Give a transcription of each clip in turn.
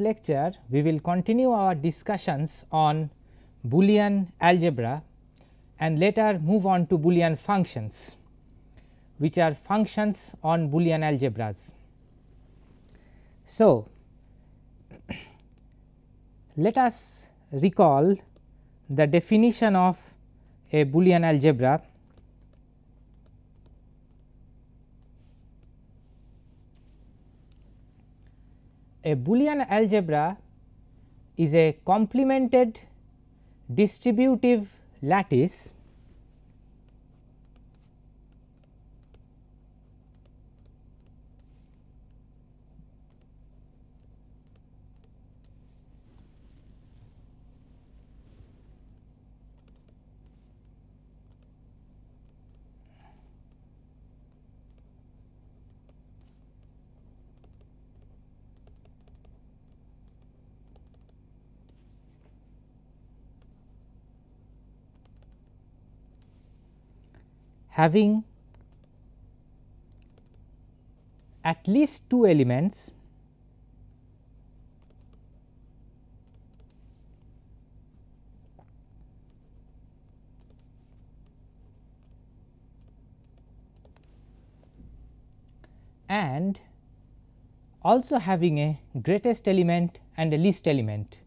lecture we will continue our discussions on Boolean algebra and later move on to Boolean functions which are functions on Boolean algebras. So, let us recall the definition of a Boolean algebra A Boolean algebra is a complemented distributive lattice having at least two elements and also having a greatest element and a least element.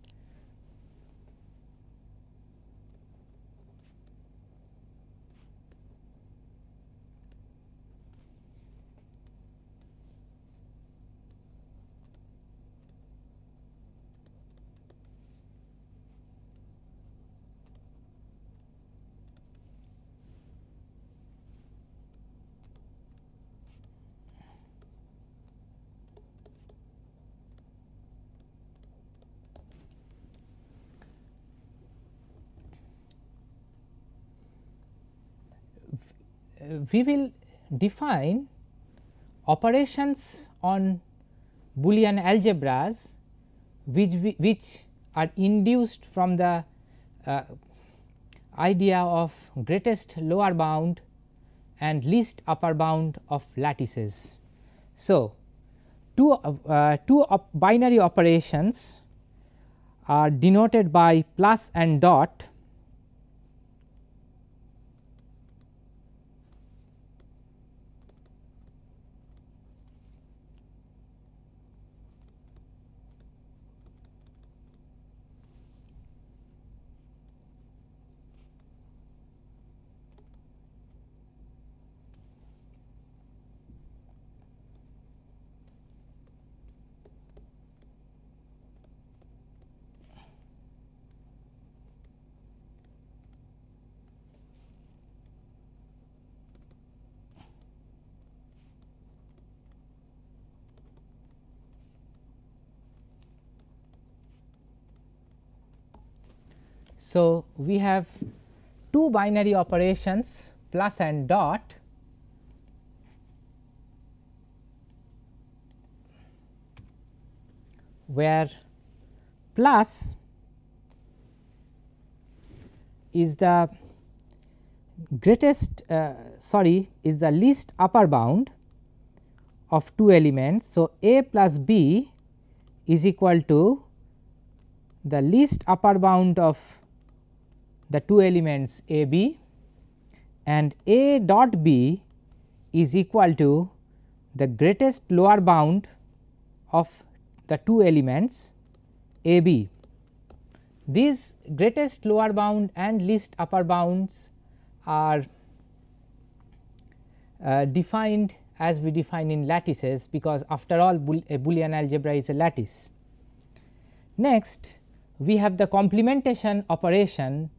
We will define operations on Boolean algebras which, we, which are induced from the uh, idea of greatest lower bound and least upper bound of lattices. So, two, uh, two op binary operations are denoted by plus and dot So, we have two binary operations plus and dot where plus is the greatest uh, sorry is the least upper bound of two elements. So, a plus b is equal to the least upper bound of the two elements a b and a dot b is equal to the greatest lower bound of the two elements a b. These greatest lower bound and least upper bounds are uh, defined as we define in lattices because after all a Boolean algebra is a lattice. Next we have the complementation operation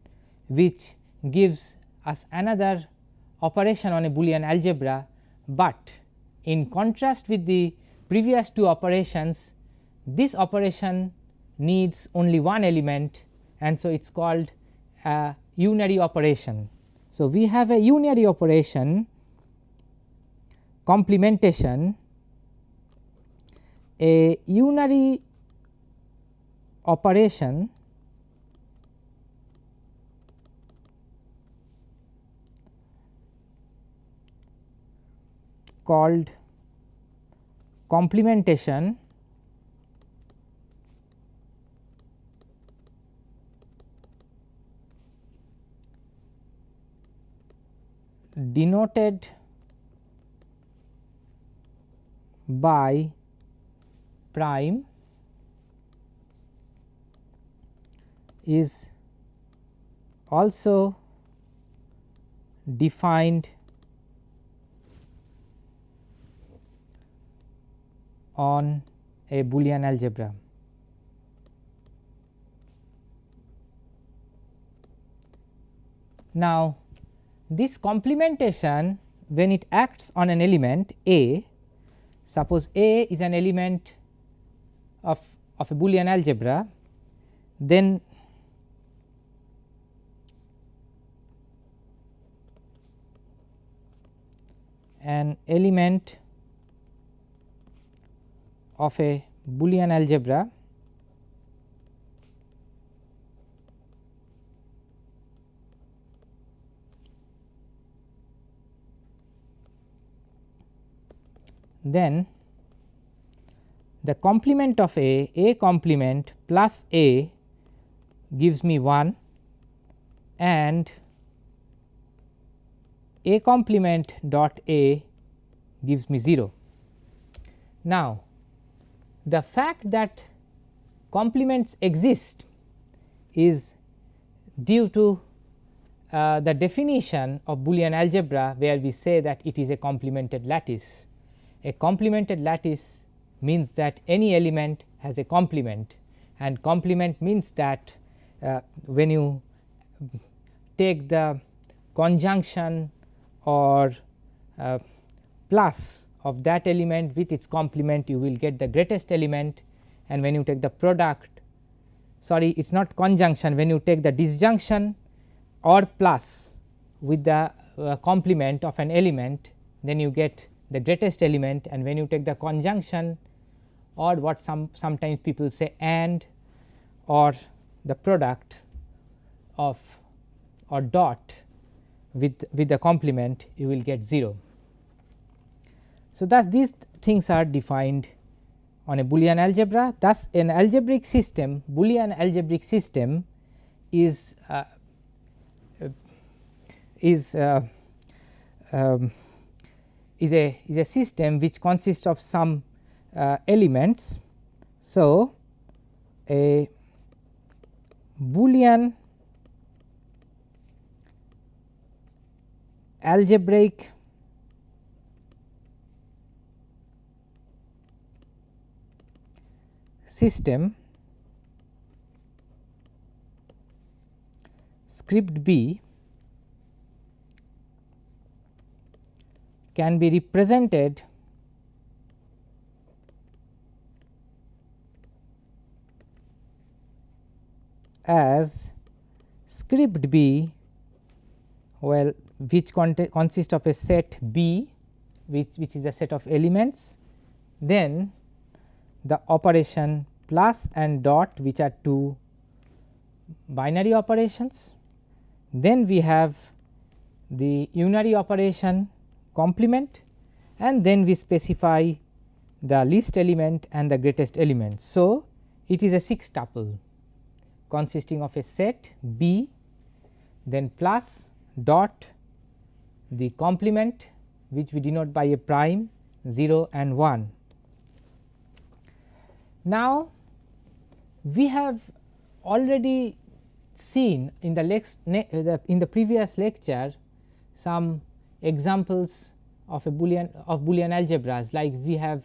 which gives us another operation on a Boolean algebra, but in contrast with the previous two operations this operation needs only one element and so it is called a unary operation. So, we have a unary operation complementation a unary operation called complementation denoted by prime is also defined on a Boolean algebra. Now, this complementation when it acts on an element A, suppose A is an element of, of a Boolean algebra, then an element of a Boolean algebra then the complement of A, A complement plus A gives me 1 and A complement dot A gives me 0. Now, the fact that complements exist is due to uh, the definition of Boolean algebra where we say that it is a complemented lattice. A complemented lattice means that any element has a complement and complement means that uh, when you take the conjunction or uh, plus of that element with its complement you will get the greatest element and when you take the product sorry it is not conjunction when you take the disjunction or plus with the uh, complement of an element then you get the greatest element and when you take the conjunction or what some sometimes people say and or the product of or dot with with the complement you will get 0. So, thus these things are defined on a Boolean algebra thus an algebraic system Boolean algebraic system is uh, is uh, um, is a is a system which consists of some uh, elements. So, a Boolean algebraic system script B can be represented as script B well which consists of a set B which, which is a set of elements then the operation plus and dot which are two binary operations. Then we have the unary operation complement and then we specify the least element and the greatest element. So, it is a 6 tuple consisting of a set B then plus dot the complement which we denote by a prime 0 and 1. Now, we have already seen in the, in the previous lecture some examples of a boolean of boolean algebras. Like we have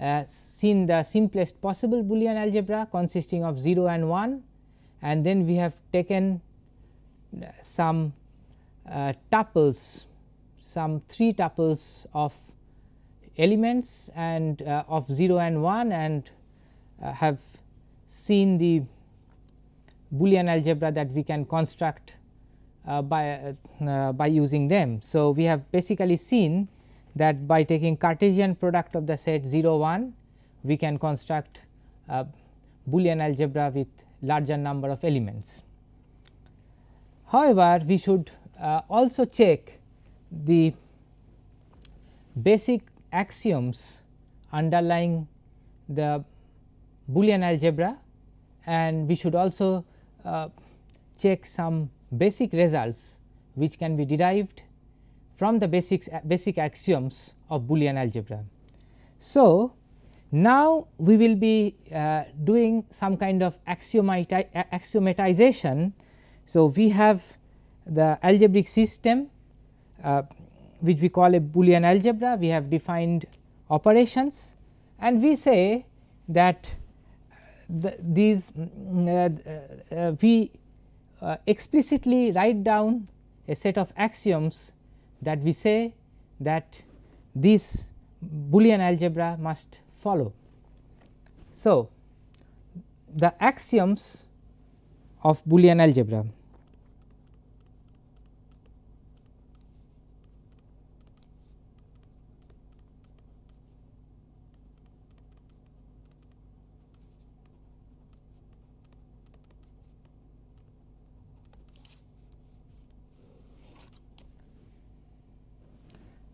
uh, seen the simplest possible boolean algebra consisting of 0 and 1 and then we have taken uh, some uh, tuples some 3 tuples of elements and uh, of 0 and 1 and uh, have seen the boolean algebra that we can construct uh, by, uh, by using them. So, we have basically seen that by taking Cartesian product of the set 0 1 we can construct Boolean algebra with larger number of elements. However, we should uh, also check the basic axioms underlying the Boolean algebra and we should also uh, check some basic results which can be derived from the basics basic axioms of Boolean algebra. So, now we will be uh, doing some kind of axiomatization. So, we have the algebraic system uh, which we call a Boolean algebra, we have defined operations and we say that the, these mm, uh, uh, we uh, explicitly write down a set of axioms that we say that this Boolean algebra must follow. So, the axioms of Boolean algebra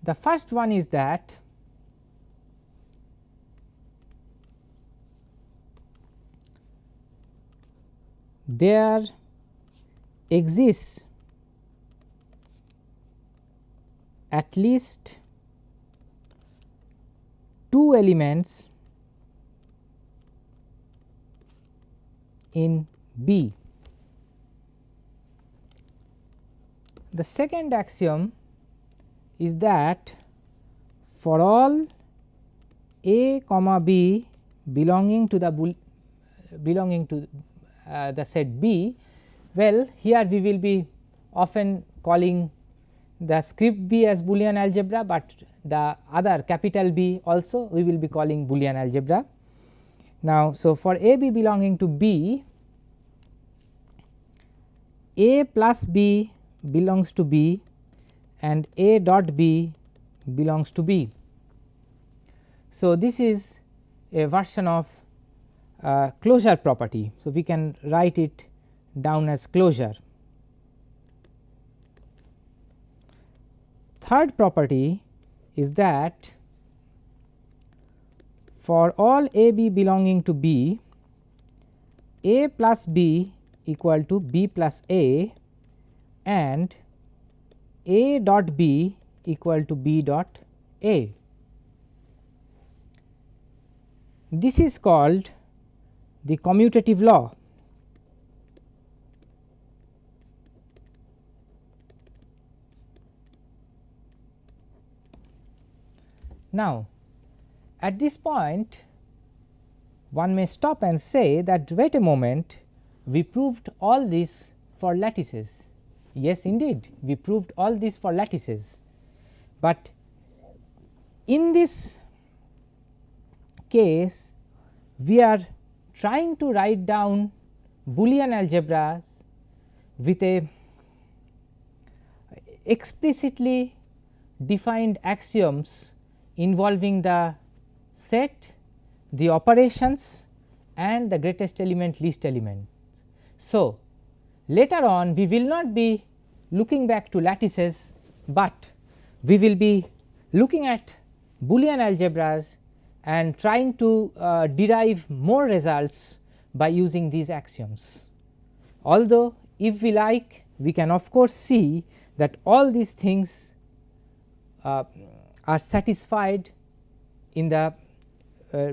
The first one is that there exists at least two elements in B. The second axiom is that for all a comma b belonging to the belonging to uh, the set B, well here we will be often calling the script B as Boolean algebra, but the other capital B also we will be calling Boolean algebra. Now, so for A B belonging to B, A plus B belongs to B and A dot B belongs to B. So, this is a version of uh, closure property. So, we can write it down as closure. Third property is that for all A B belonging to B, A plus B equal to B plus A and A dot B equal to B dot A. This is called the commutative law. Now, at this point one may stop and say that wait a moment we proved all this for lattices. Yes indeed we proved all this for lattices, but in this case we are trying to write down Boolean algebras with a explicitly defined axioms involving the set, the operations and the greatest element least element. So, later on we will not be looking back to lattices, but we will be looking at Boolean algebras and trying to uh, derive more results by using these axioms. Although if we like we can of course see that all these things uh, are satisfied in the uh,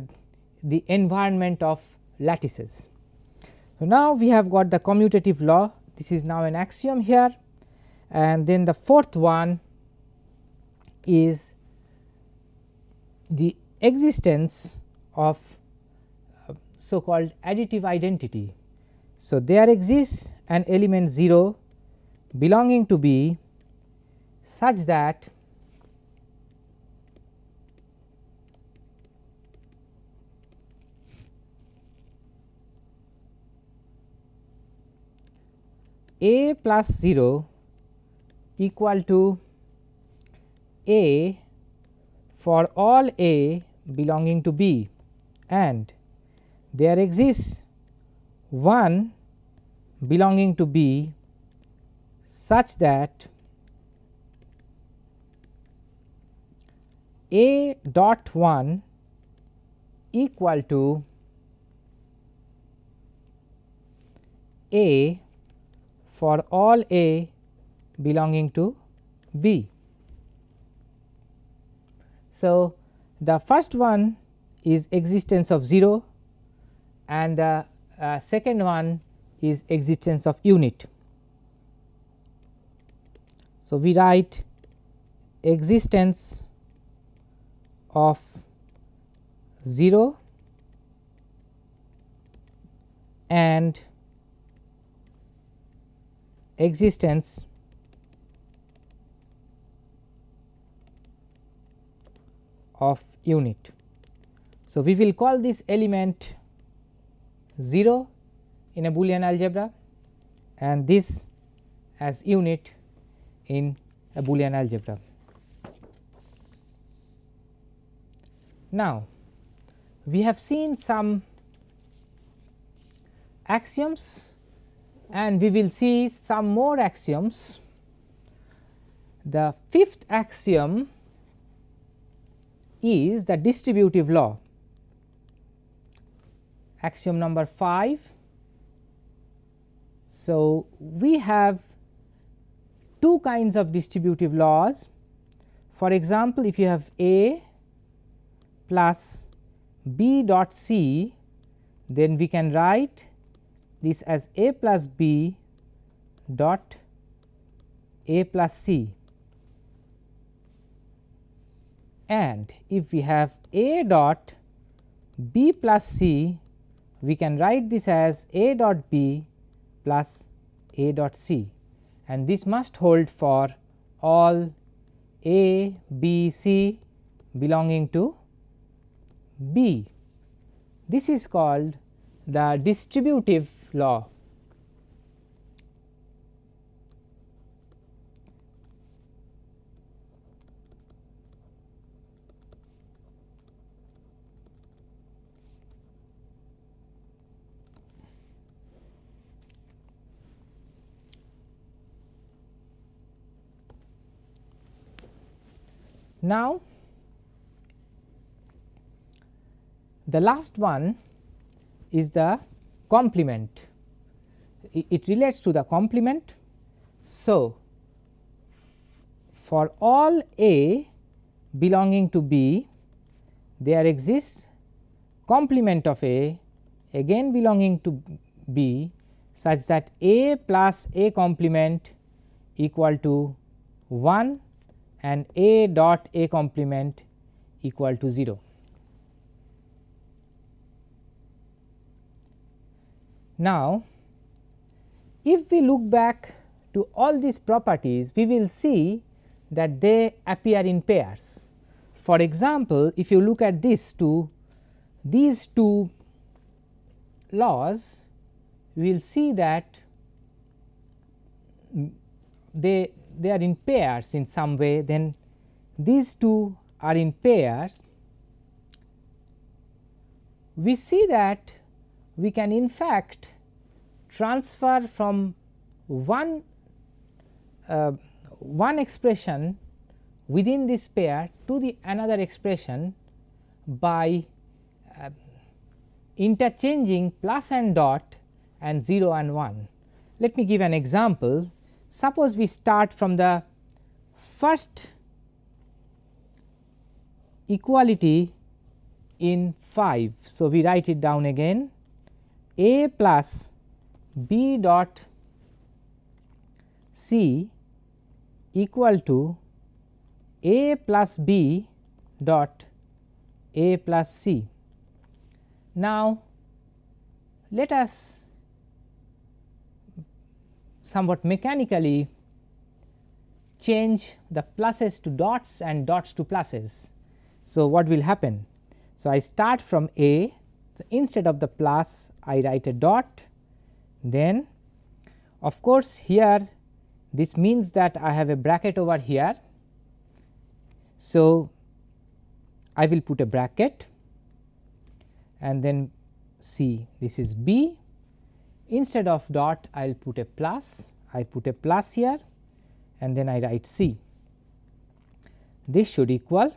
the environment of lattices. So, now we have got the commutative law this is now an axiom here and then the fourth one is the existence of uh, so called additive identity. So, there exists an element 0 belonging to B such that A plus 0 equal to A for all A belonging to B. And there exists one belonging to B such that A dot 1 equal to A for all A belonging to B. So, the first one is existence of 0 and the uh, second one is existence of unit. So, we write existence of 0 and existence of unit. So, we will call this element 0 in a Boolean algebra and this as unit in a Boolean algebra. Now, we have seen some axioms and we will see some more axioms. The fifth axiom is the distributive law. Axiom number 5. So, we have two kinds of distributive laws. For example, if you have A plus B dot C, then we can write this as A plus B dot A plus C and if we have A dot B plus C we can write this as A dot B plus A dot C and this must hold for all A, B, C belonging to B. This is called the distributive law. Now, the last one is the complement, it, relates to the complement. So, for all A belonging to B, there exists complement of A again belonging to B such that A plus A complement equal to 1 and A dot A complement equal to 0. Now, if we look back to all these properties, we will see that they appear in pairs. For example, if you look at this two, these two laws, we will see that they they are in pairs in some way then these two are in pairs we see that we can in fact transfer from one uh, one expression within this pair to the another expression by uh, interchanging plus and dot and 0 and 1. Let me give an example. Suppose we start from the first equality in 5. So, we write it down again a plus b dot c equal to a plus b dot a plus c. Now, let us somewhat mechanically change the pluses to dots and dots to pluses. So, what will happen? So, I start from A so, instead of the plus I write a dot then of course, here this means that I have a bracket over here. So, I will put a bracket and then see this is B instead of dot I will put a plus I put a plus here and then I write C. This should equal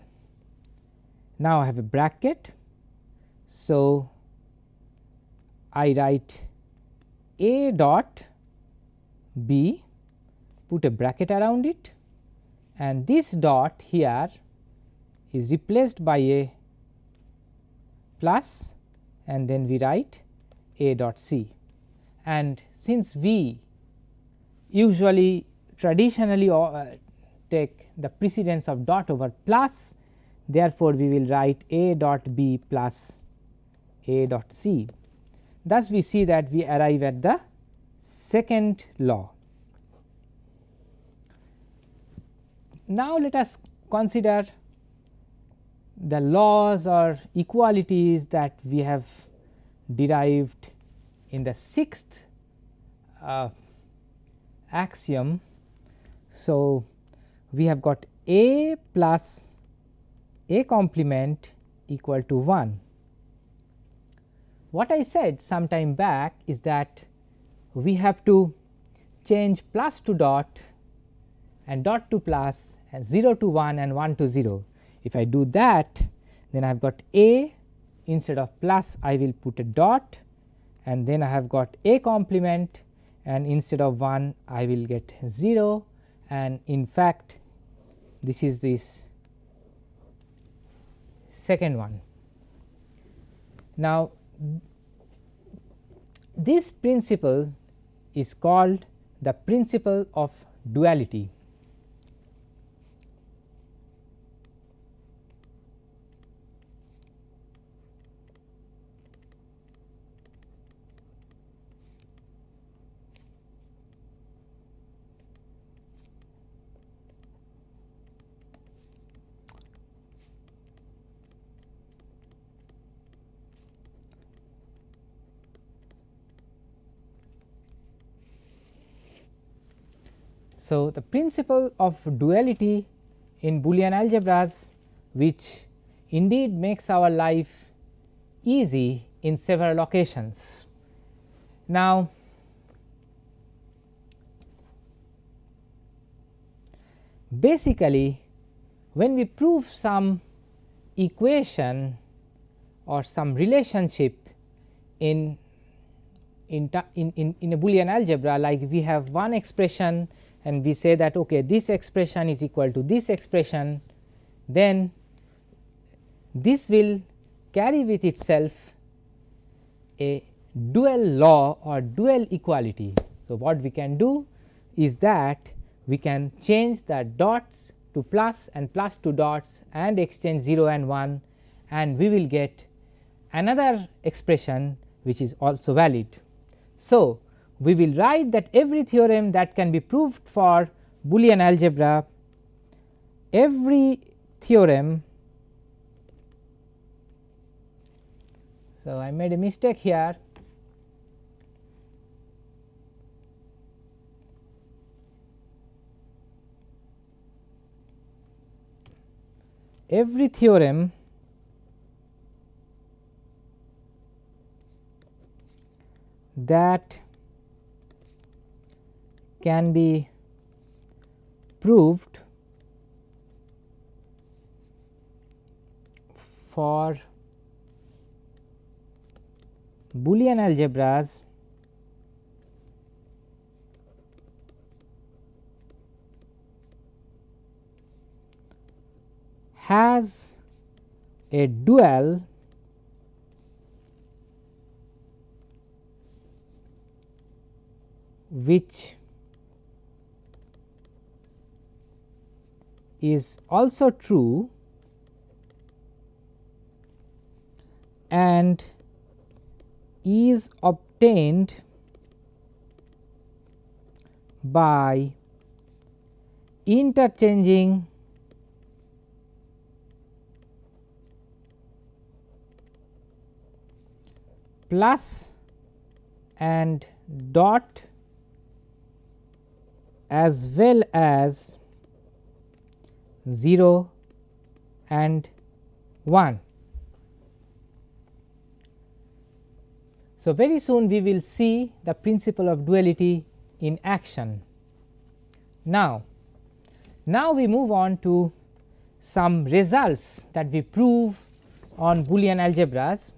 now I have a bracket. So, I write a dot b put a bracket around it and this dot here is replaced by a plus and then we write a dot c and since we usually traditionally uh, take the precedence of dot over plus therefore, we will write a dot b plus a dot c. Thus, we see that we arrive at the second law. Now, let us consider the laws or equalities that we have derived in the sixth uh, axiom. So, we have got a plus a complement equal to 1. What I said some time back is that we have to change plus to dot and dot to plus and 0 to 1 and 1 to 0. If I do that then I have got a instead of plus I will put a dot and then I have got a complement and instead of 1 I will get 0 and in fact this is this second one. Now, this principle is called the principle of duality. So, the principle of duality in Boolean algebras which indeed makes our life easy in several occasions. Now, basically when we prove some equation or some relationship in in, in, in a Boolean algebra like we have one expression and we say that okay, this expression is equal to this expression, then this will carry with itself a dual law or dual equality. So, what we can do is that we can change the dots to plus and plus to dots and exchange 0 and 1 and we will get another expression which is also valid. So, we will write that every theorem that can be proved for Boolean algebra, every theorem. So, I made a mistake here. Every theorem that can be proved for Boolean algebras has a dual which is also true and is obtained by interchanging plus and dot as well as 0 and 1. So, very soon we will see the principle of duality in action. Now, now we move on to some results that we prove on Boolean algebras.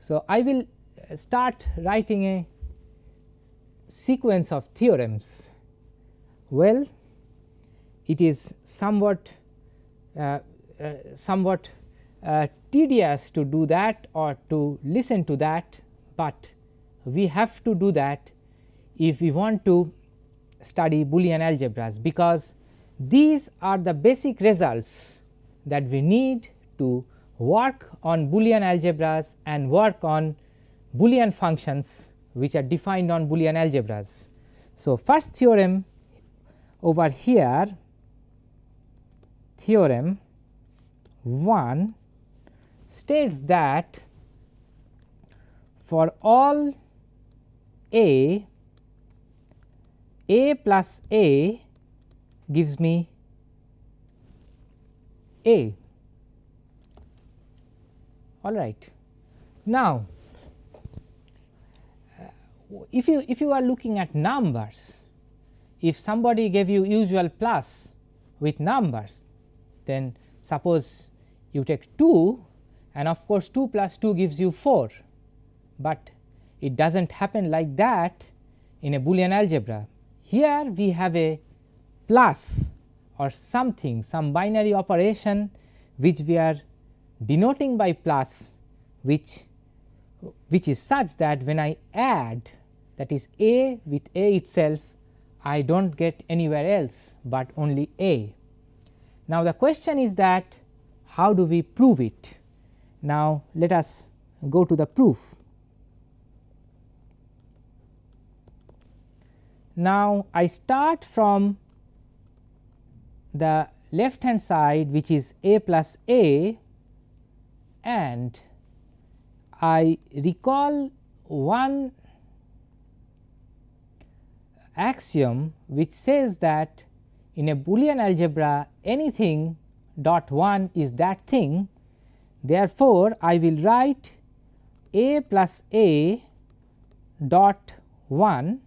So, I will start writing a sequence of theorems. Well, it is somewhat uh, uh, somewhat uh, tedious to do that or to listen to that, but we have to do that if we want to study Boolean algebras because these are the basic results that we need to work on Boolean algebras and work on Boolean functions which are defined on Boolean algebras. So, first theorem over here theorem 1 states that for all a a plus a gives me a all right. Now, if you if you are looking at numbers if somebody gave you usual plus with numbers then suppose you take 2 and of course 2 plus 2 gives you 4, but it does not happen like that in a Boolean algebra. Here we have a plus or something some binary operation which we are denoting by plus which which is such that when I add that is a with a itself I do not get anywhere else, but only a. Now, the question is that how do we prove it? Now, let us go to the proof. Now, I start from the left hand side which is a plus a and I recall one axiom which says that in a Boolean algebra anything dot 1 is that thing. Therefore, I will write a plus a dot 1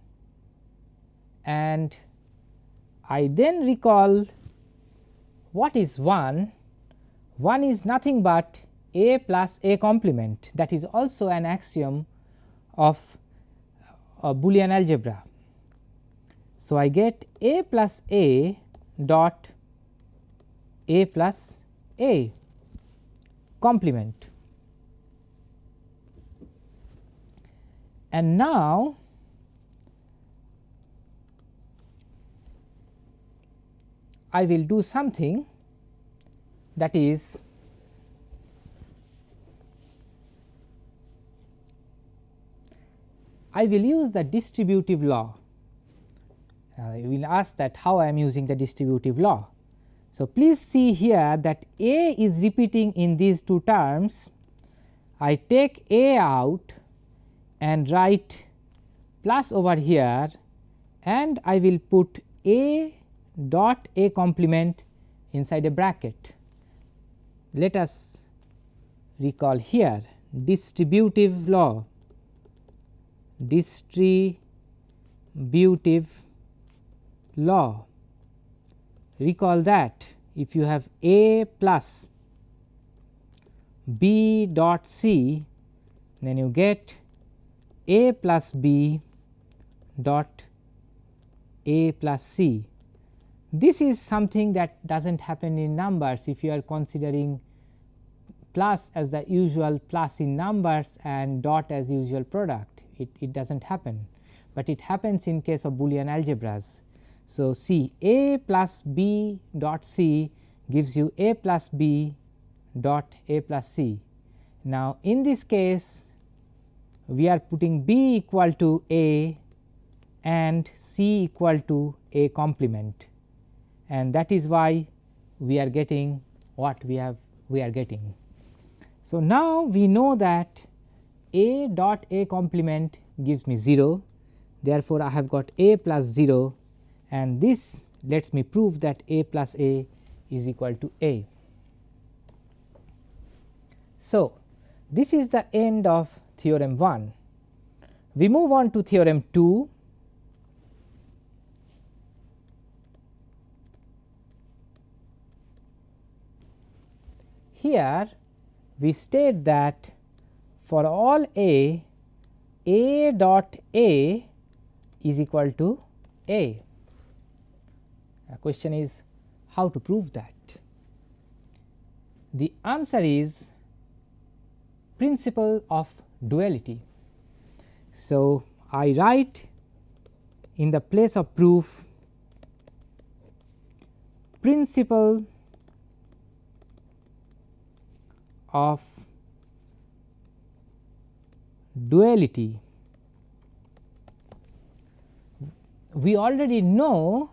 and I then recall what is 1? 1 is nothing but a plus a complement that is also an axiom of a Boolean algebra. So, I get a plus a dot a plus a complement and now I will do something that is I will use the distributive law. Uh, you will ask that how I am using the distributive law. So, please see here that A is repeating in these two terms. I take A out and write plus over here and I will put A dot A complement inside a bracket. Let us recall here distributive law, distributive law recall that if you have A plus B dot C then you get A plus B dot A plus C. This is something that does not happen in numbers if you are considering plus as the usual plus in numbers and dot as usual product it, it does not happen, but it happens in case of Boolean algebras so, C A plus B dot C gives you A plus B dot A plus C. Now, in this case we are putting B equal to A and C equal to A complement and that is why we are getting what we have we are getting. So, now we know that A dot A complement gives me 0 therefore, I have got A plus 0 and this lets me prove that a plus a is equal to a. So, this is the end of theorem 1. We move on to theorem 2. Here we state that for all a, a dot a is equal to a The question is how to prove that? The answer is principle of duality. So, I write in the place of proof principle of duality. We already know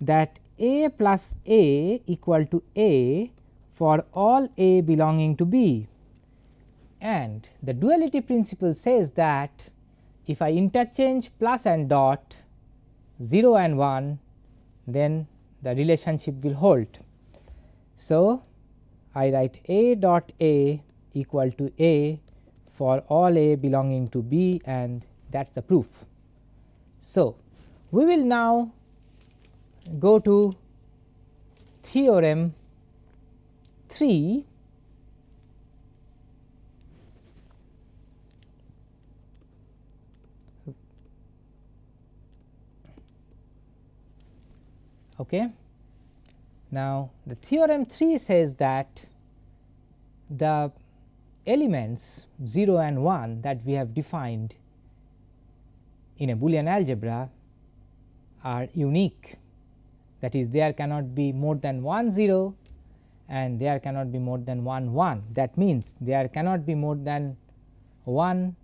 that A plus A equal to A for all A belonging to B and the duality principle says that if I interchange plus and dot 0 and 1 then the relationship will hold. So, I write A dot A equal to A for all A belonging to B and that is the proof. So, we will now go to theorem 3 Okay. Now, the theorem 3 says that the elements 0 and 1 that we have defined in a Boolean algebra are unique that is there cannot be more than 1 0 and there cannot be more than 1 1 that means there cannot be more than one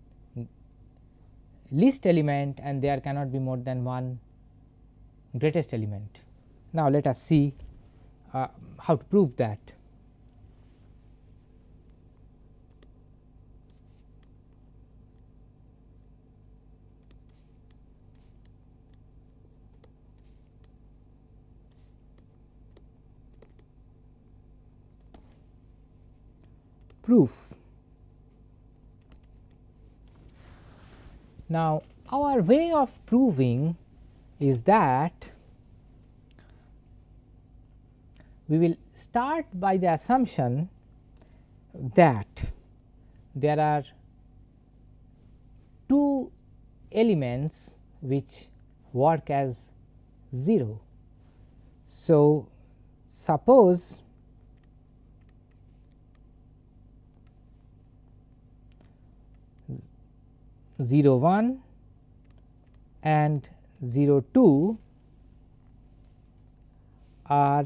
least element and there cannot be more than one greatest element. Now, let us see uh, how to prove that. Proof. Now, our way of proving is that we will start by the assumption that there are two elements which work as 0. So, suppose zero one and zero two are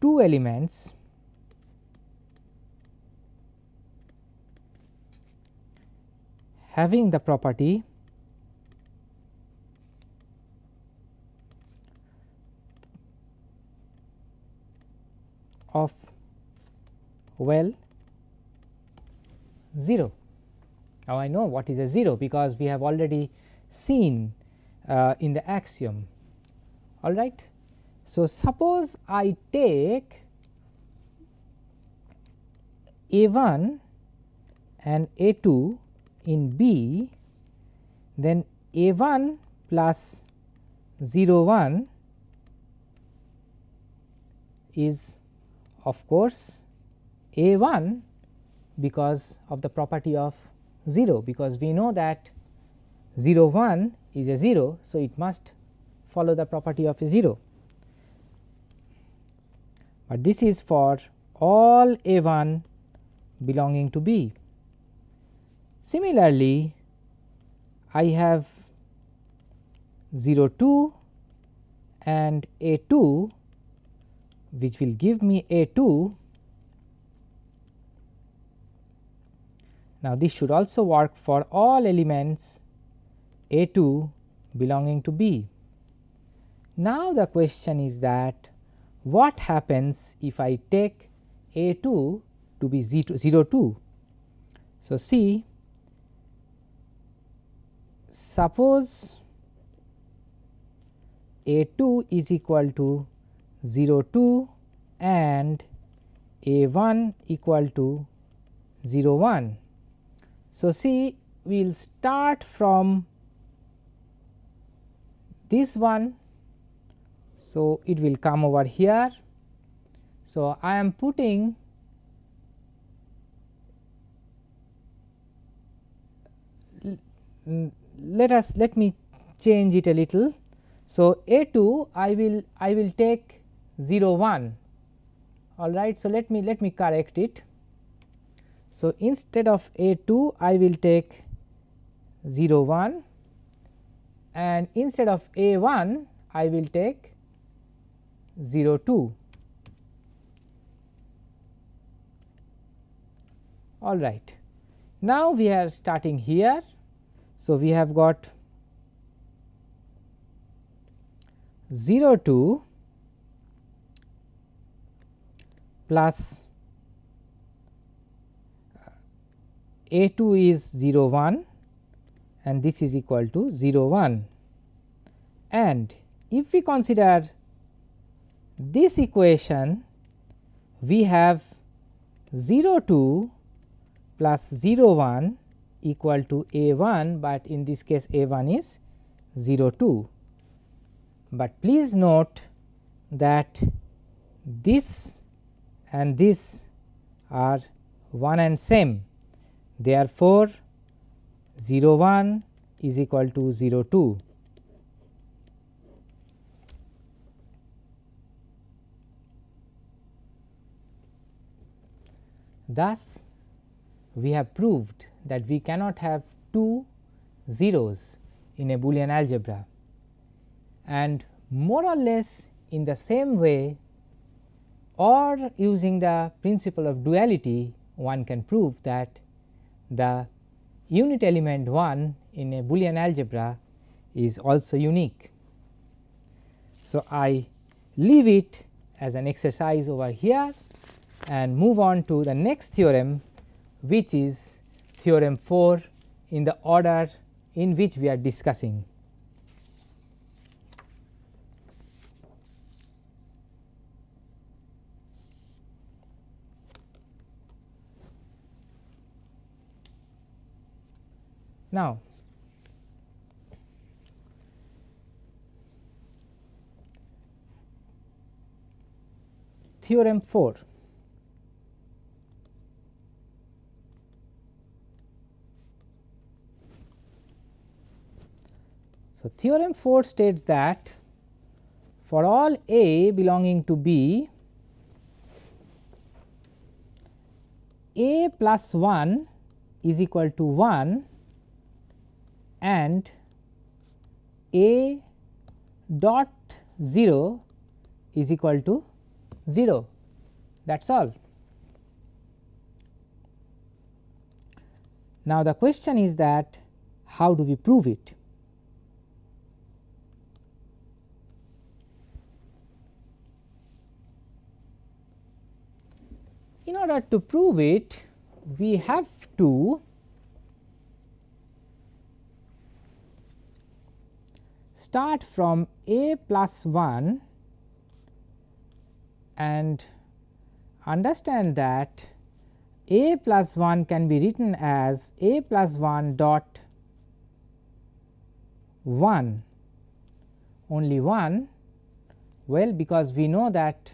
two elements having the property of well 0. Now, I know what is a 0 because we have already seen uh, in the axiom all right. So, suppose I take A 1 and A 2 in B, then A 1 plus 0 1 is of course A 1 because of the property of 0 because we know that 0 1 is a 0. So, it must follow the property of a 0 but this is for all A 1 belonging to B. Similarly, I have 0 2 and A 2 which will give me A 2. Now, this should also work for all elements A 2 belonging to B. Now, the question is that what happens if I take A 2 to be 0 2. So, see suppose A 2 is equal to 0 2 and A 1 equal to 0 1. So, see we will start from this one so, it will come over here. So, I am putting let us let me change it a little. So, A 2 I will I will take 0 1 all right. So, let me let me correct it. So, instead of A 2 I will take 0 1 and instead of A 1 I will take 0 2. All right. Now, we are starting here. So, we have got 0 2 plus A 2 is 0 1 and this is equal to 0 1 and if we consider this equation we have 0 2 plus 0 1 equal to A 1, but in this case A 1 is 0 2. But please note that this and this are one and same. Therefore, 0 1 is equal to 0 2. Thus, we have proved that we cannot have two zeros in a Boolean algebra and more or less in the same way or using the principle of duality one can prove that the unit element 1 in a Boolean algebra is also unique. So, I leave it as an exercise over here and move on to the next theorem which is theorem 4 in the order in which we are discussing. Now, theorem 4 So, theorem 4 states that for all A belonging to B, A plus 1 is equal to 1 and A dot 0 is equal to 0 that is all. Now, the question is that how do we prove it? In order to prove it, we have to start from a plus 1 and understand that a plus 1 can be written as a plus 1 dot 1 only 1 well because we know that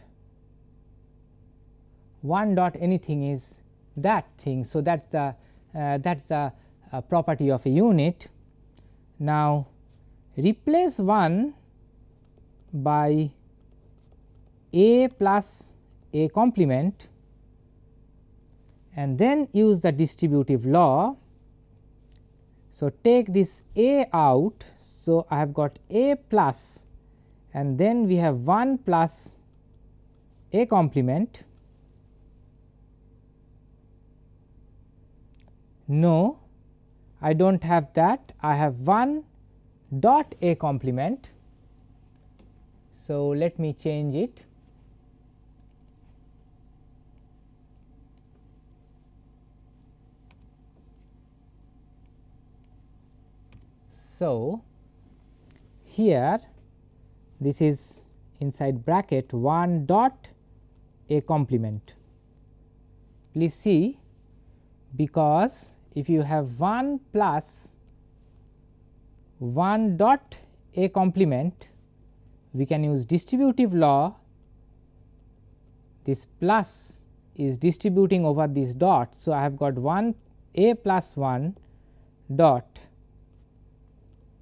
1 dot anything is that thing. So, that is the uh, that is the uh, property of a unit. Now, replace 1 by a plus a complement and then use the distributive law. So, take this a out. So, I have got a plus and then we have 1 plus a complement No, I do not have that. I have 1 dot a complement. So, let me change it. So, here this is inside bracket 1 dot a complement. Please see because if you have 1 plus 1 dot a complement we can use distributive law this plus is distributing over this dot. So, I have got 1 a plus 1 dot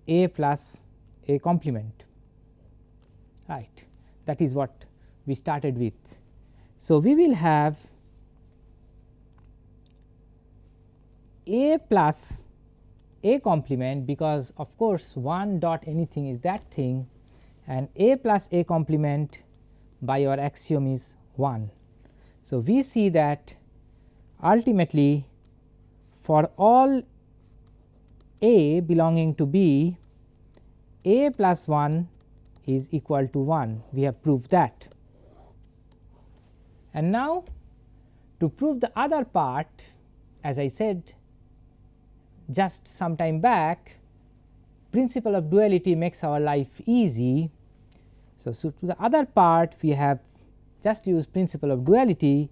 a plus A complement right that is what we started with. So, we will have A plus A complement because of course, 1 dot anything is that thing and A plus A complement by our axiom is 1. So, we see that ultimately for all A belonging to B A plus 1 is equal to 1 we have proved that. And now to prove the other part as I said just some time back principle of duality makes our life easy. So, so to the other part we have just use principle of duality.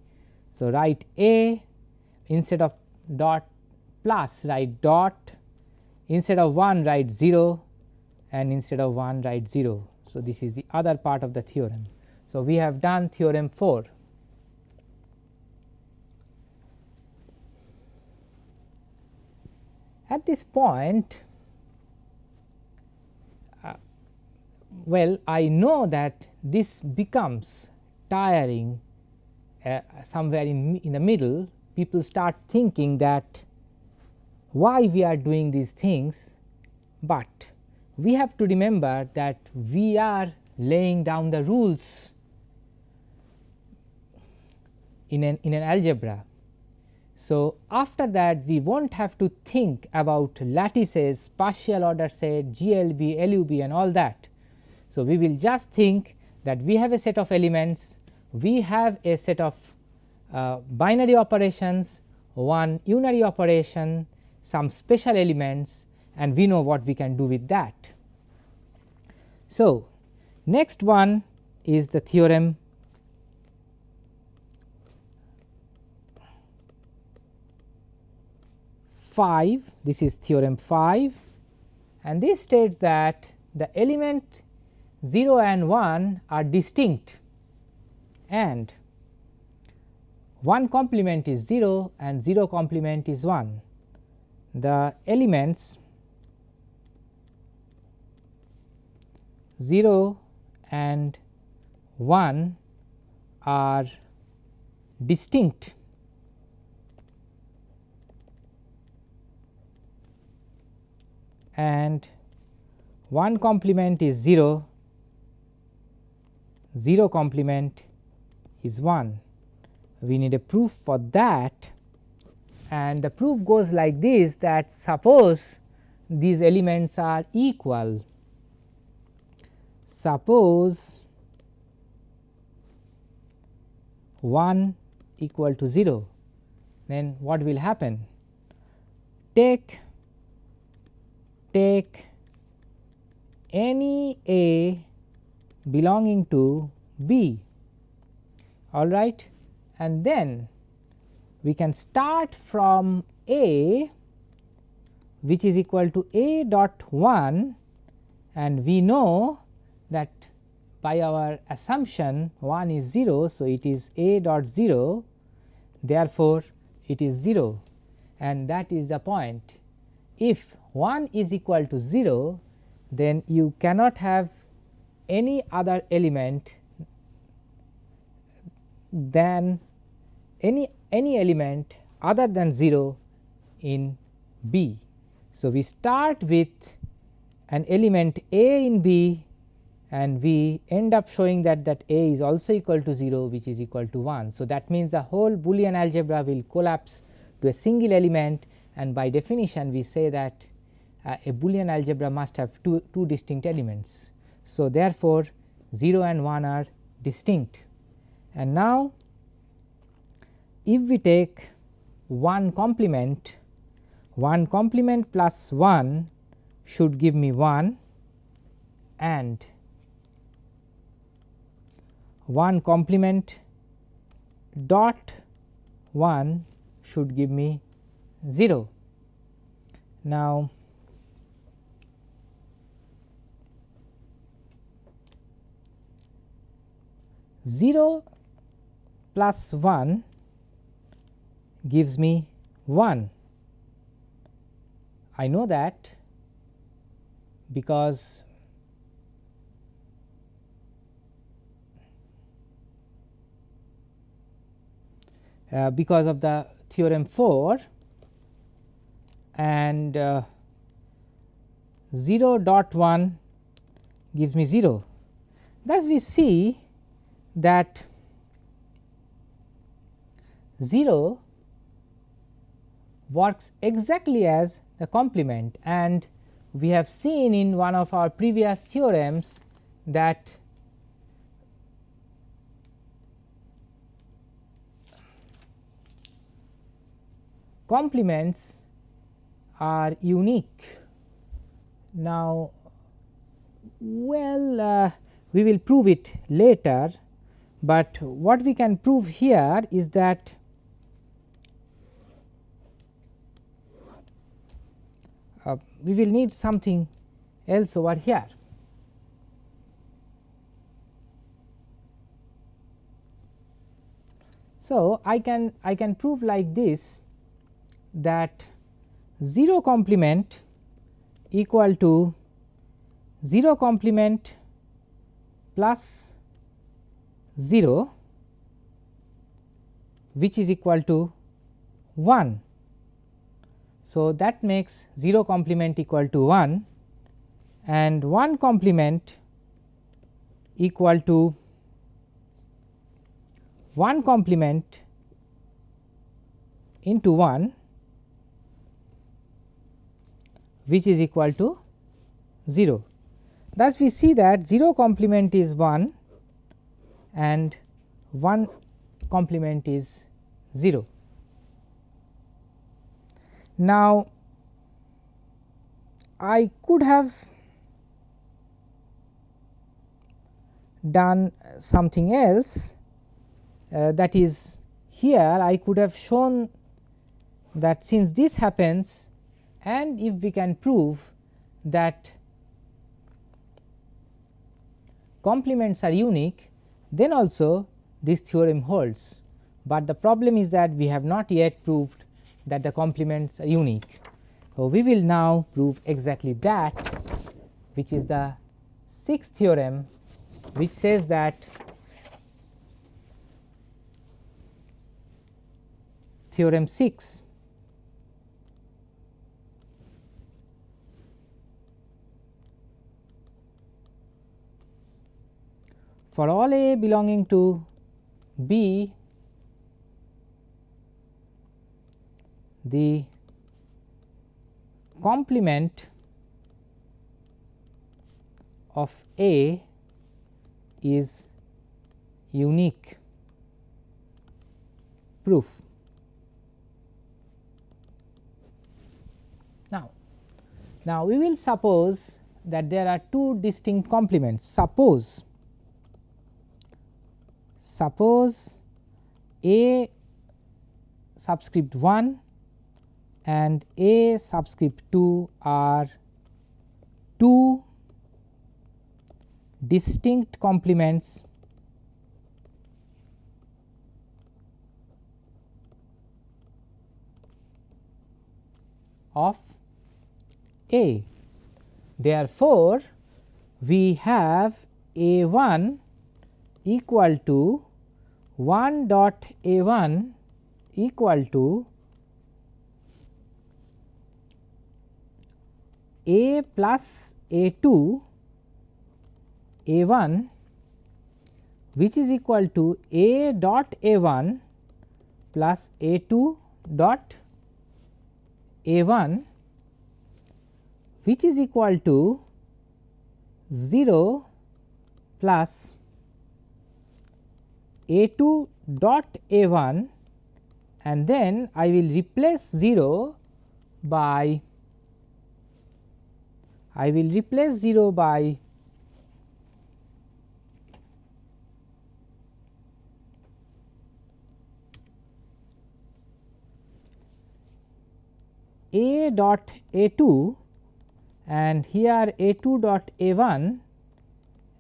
So, write A instead of dot plus write dot instead of 1 write 0 and instead of 1 write 0. So, this is the other part of the theorem. So, we have done theorem 4. At this point, uh, well I know that this becomes tiring uh, somewhere in, in the middle. People start thinking that why we are doing these things, but we have to remember that we are laying down the rules in an, in an algebra so, after that we will not have to think about lattices, partial order set, GLB, LUB and all that. So, we will just think that we have a set of elements, we have a set of uh, binary operations, one unary operation, some special elements and we know what we can do with that. So, next one is the theorem 5 this is theorem 5 and this states that the element 0 and 1 are distinct and 1 complement is 0 and 0 complement is 1. The elements 0 and 1 are distinct and 1 complement is 0, 0 complement is 1. We need a proof for that and the proof goes like this that suppose these elements are equal. Suppose 1 equal to 0 then what will happen? Take take any A belonging to B all right and then we can start from A which is equal to A dot 1 and we know that by our assumption 1 is 0. So, it is A dot 0 therefore, it is 0 and that is the point. If 1 is equal to 0 then you cannot have any other element than any any element other than 0 in B. So, we start with an element A in B and we end up showing that that A is also equal to 0 which is equal to 1. So, that means the whole Boolean algebra will collapse to a single element and by definition we say that uh, a Boolean algebra must have two, two distinct elements. So, therefore, 0 and 1 are distinct and now if we take 1 complement 1 complement plus 1 should give me 1 and 1 complement dot 1 should give me 0. Now, 0 plus 1 gives me 1. I know that because uh, because of the theorem 4 and uh, 0 dot 1 gives me 0. Thus, we see that 0 works exactly as the complement and we have seen in one of our previous theorems that complements are unique. Now, well uh, we will prove it later, but what we can prove here is that uh, we will need something else over here. So, I can I can prove like this that 0 complement equal to 0 complement plus 0 which is equal to 1. So, that makes 0 complement equal to 1 and 1 complement equal to 1 complement into 1 which is equal to 0. Thus, we see that 0 complement is 1 and 1 complement is 0. Now, I could have done something else uh, that is here I could have shown that since this happens and if we can prove that complements are unique then also this theorem holds, but the problem is that we have not yet proved that the complements are unique. So, we will now prove exactly that which is the sixth theorem which says that theorem 6 for all a belonging to B the complement of A is unique proof. Now, now we will suppose that there are two distinct complements. Suppose suppose A subscript 1 and A subscript 2 are two distinct complements of A. Therefore, we have A 1 equal to 1 dot A 1 equal to A plus A 2 A 1 which is equal to A dot A 1 plus A 2 dot A 1 which is equal to 0 plus a 2 dot A 1 and then I will replace 0 by I will replace 0 by A dot A 2 and here A 2 dot A 1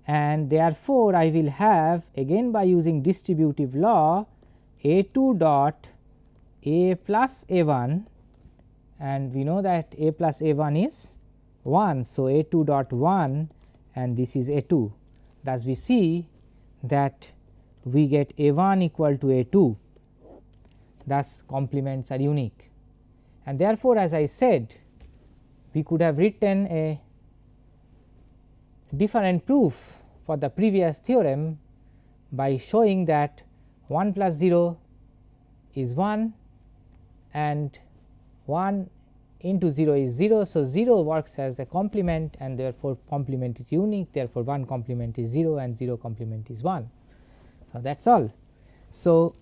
and therefore, I will have again by using distributive law a 2 dot a plus a 1 and we know that a plus a 1 is 1. So, a 2 dot 1 and this is a 2 thus we see that we get a 1 equal to a 2. thus complements are unique. And therefore, as I said we could have written a different proof for the previous theorem by showing that 1 plus 0 is 1 and 1 into 0 is 0. So, 0 works as a complement and therefore, complement is unique therefore, 1 complement is 0 and 0 complement is 1. So, that is all. So,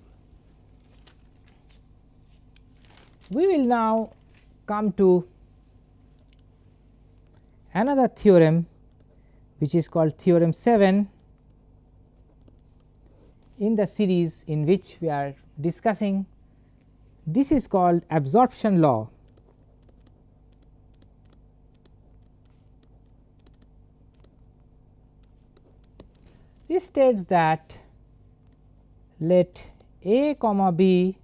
we will now come to another theorem which is called theorem 7 in the series in which we are discussing this is called absorption law. This states that let a comma b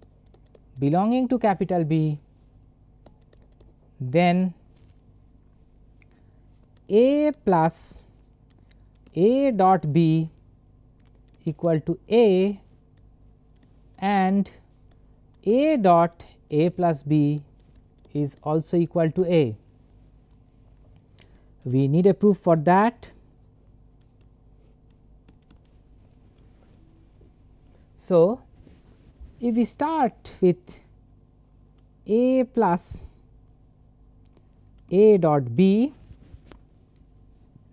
belonging to capital B then a plus a dot b equal to a and a dot a plus b is also equal to a. We need a proof for that So, if we start with a plus a dot b,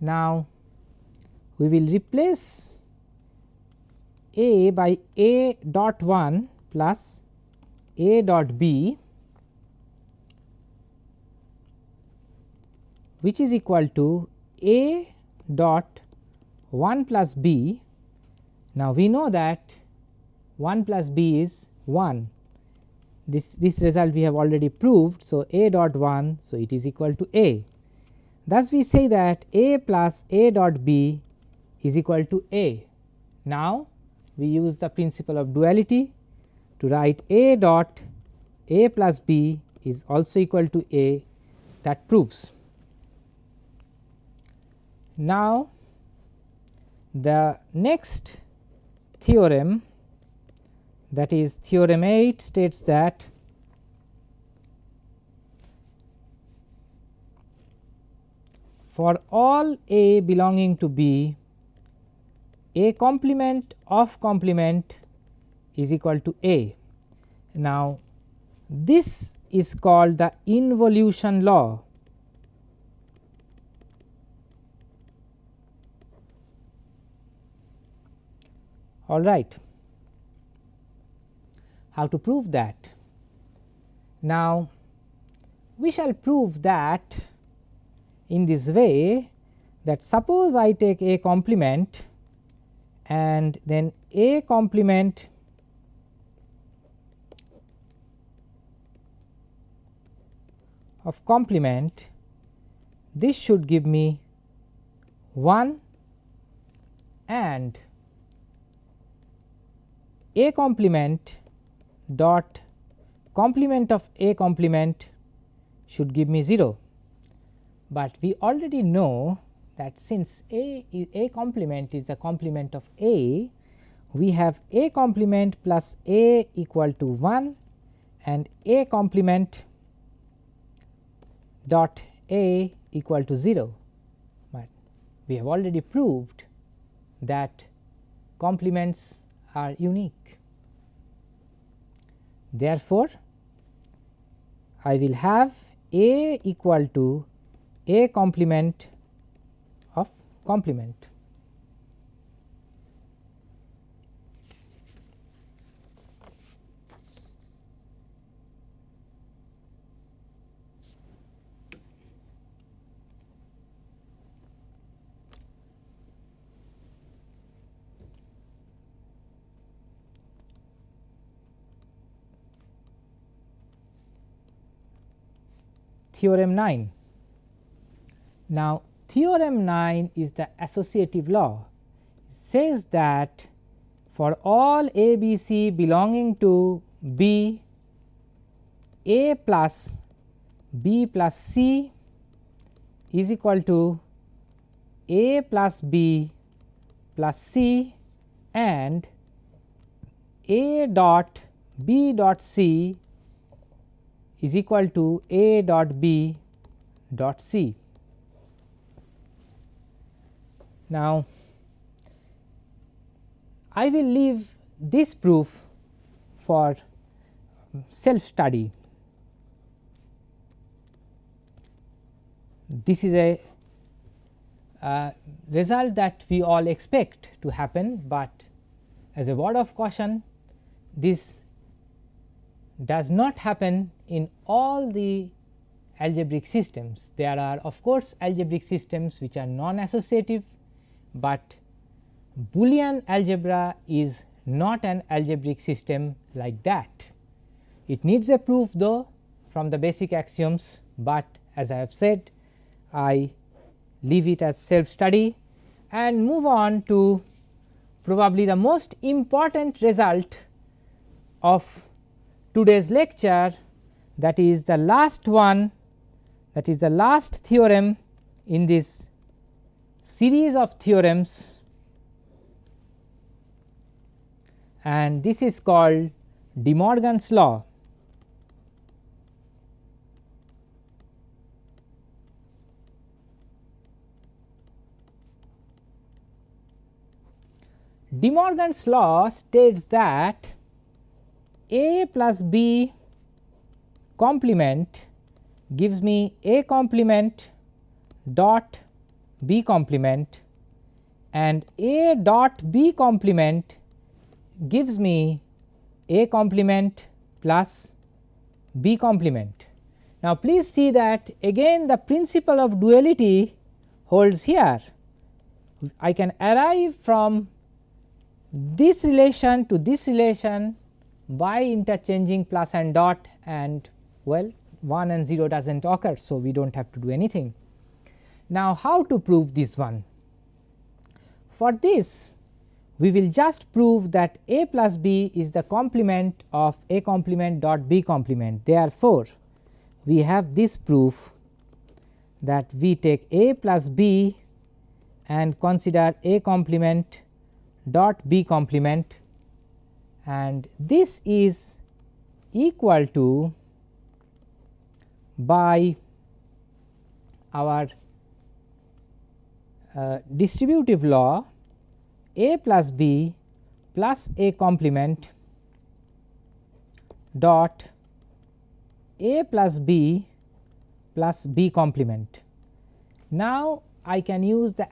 now we will replace a by a dot 1 plus a dot b which is equal to a dot 1 plus b. Now, we know that 1 plus b is 1 this, this result we have already proved. So, a dot 1 so it is equal to a thus we say that a plus a dot b is equal to a. Now, we use the principle of duality to write a dot a plus b is also equal to a that proves. Now, the next theorem that is theorem 8 states that for all A belonging to B A complement of complement is equal to A. Now, this is called the involution law. All right how to prove that. Now, we shall prove that in this way that suppose I take a complement and then a complement of complement this should give me 1 and a complement dot complement of A complement should give me 0, but we already know that since A A complement is the complement of A, we have A complement plus A equal to 1 and A complement dot A equal to 0, but we have already proved that complements are unique. Therefore, I will have A equal to A complement complement. theorem 9. Now, theorem 9 is the associative law says that for all a b c belonging to b a plus b plus c is equal to a plus b plus c and a dot B dot C is equal to A dot B dot C. Now, I will leave this proof for self study. This is a uh, result that we all expect to happen, but as a word of caution this does not happen in all the algebraic systems. There are of course, algebraic systems which are non associative, but Boolean algebra is not an algebraic system like that. It needs a proof though from the basic axioms, but as I have said I leave it as self study and move on to probably the most important result of today's lecture that is the last one that is the last theorem in this series of theorems and this is called De Morgan's law. De Morgan's law states that A plus B complement gives me A complement dot B complement and A dot B complement gives me A complement plus B complement. Now, please see that again the principle of duality holds here. I can arrive from this relation to this relation by interchanging plus and dot and well 1 and 0 does not occur. So, we do not have to do anything. Now, how to prove this one? For this we will just prove that A plus B is the complement of A complement dot B complement. Therefore, we have this proof that we take A plus B and consider A complement dot B complement and this is equal to by our Uh, distributive law A plus B plus A complement dot A plus B plus B complement. Now, I can use the